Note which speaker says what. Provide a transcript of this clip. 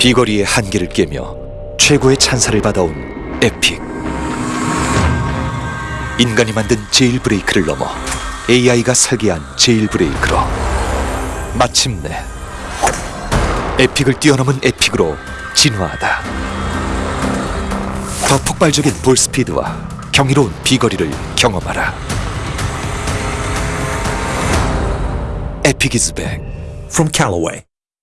Speaker 1: 비거리의 한계를 깨며 최고의 찬사를 받아온 에픽. 인간이 만든 Jailbreak를 넘어 AI가 설계한 Jailbreak로 마침내 에픽을 뛰어넘은 에픽으로 진화하다. 더 폭발적인 볼 스피드와 경이로운 비거리를 경험하라. 에픽 이즈 백
Speaker 2: from Callaway.